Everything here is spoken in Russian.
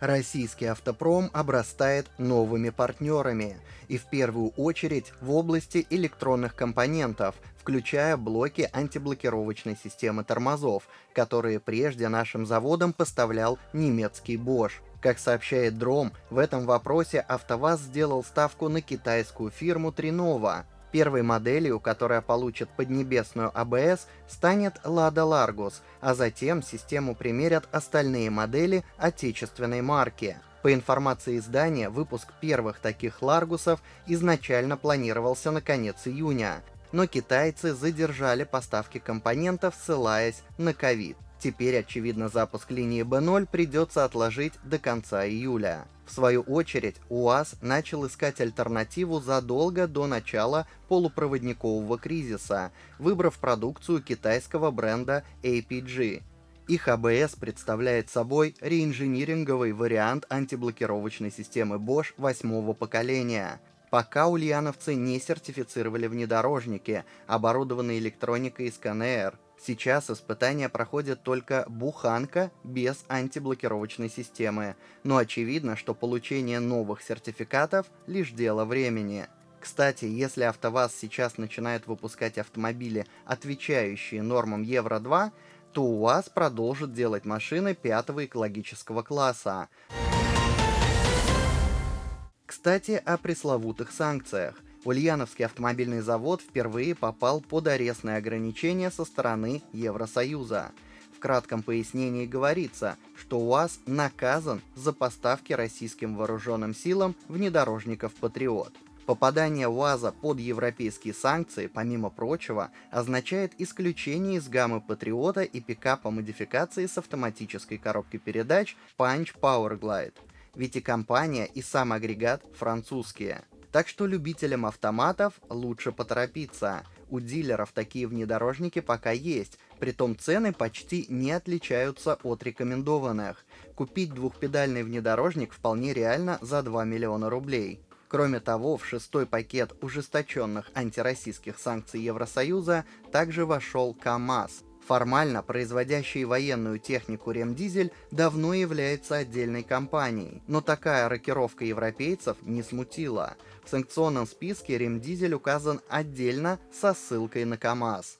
Российский автопром обрастает новыми партнерами, и в первую очередь в области электронных компонентов, включая блоки антиблокировочной системы тормозов, которые прежде нашим заводам поставлял немецкий Bosch. Как сообщает Дром, в этом вопросе АвтоВАЗ сделал ставку на китайскую фирму Trinova, Первой моделью, которая получит поднебесную АБС, станет Lada Largus, а затем систему примерят остальные модели отечественной марки. По информации издания, выпуск первых таких Ларгусов изначально планировался на конец июня, но китайцы задержали поставки компонентов, ссылаясь на ковид. Теперь, очевидно, запуск линии B0 придется отложить до конца июля. В свою очередь, УАЗ начал искать альтернативу задолго до начала полупроводникового кризиса, выбрав продукцию китайского бренда APG. Их АБС представляет собой реинжиниринговый вариант антиблокировочной системы Bosch восьмого поколения. Пока ульяновцы не сертифицировали внедорожники, оборудованные электроникой из КНР, Сейчас испытания проходят только буханка без антиблокировочной системы, но очевидно, что получение новых сертификатов – лишь дело времени. Кстати, если АвтоВАЗ сейчас начинает выпускать автомобили, отвечающие нормам Евро-2, то УАЗ продолжит делать машины пятого экологического класса. Кстати, о пресловутых санкциях. Ульяновский автомобильный завод впервые попал под арестные ограничения со стороны Евросоюза. В кратком пояснении говорится, что УАЗ наказан за поставки российским вооруженным силам внедорожников «Патриот». Попадание УАЗа под европейские санкции, помимо прочего, означает исключение из гаммы Патриота и пикапа модификации с автоматической коробкой передач Punch Powerglide. Ведь и компания, и сам агрегат французские – так что любителям автоматов лучше поторопиться. У дилеров такие внедорожники пока есть, притом цены почти не отличаются от рекомендованных. Купить двухпедальный внедорожник вполне реально за 2 миллиона рублей. Кроме того, в шестой пакет ужесточенных антироссийских санкций Евросоюза также вошел КАМАЗ, Формально производящий военную технику Ремдизель давно является отдельной компанией, но такая рокировка европейцев не смутила. В санкционном списке Ремдизель указан отдельно со ссылкой на КАМАЗ.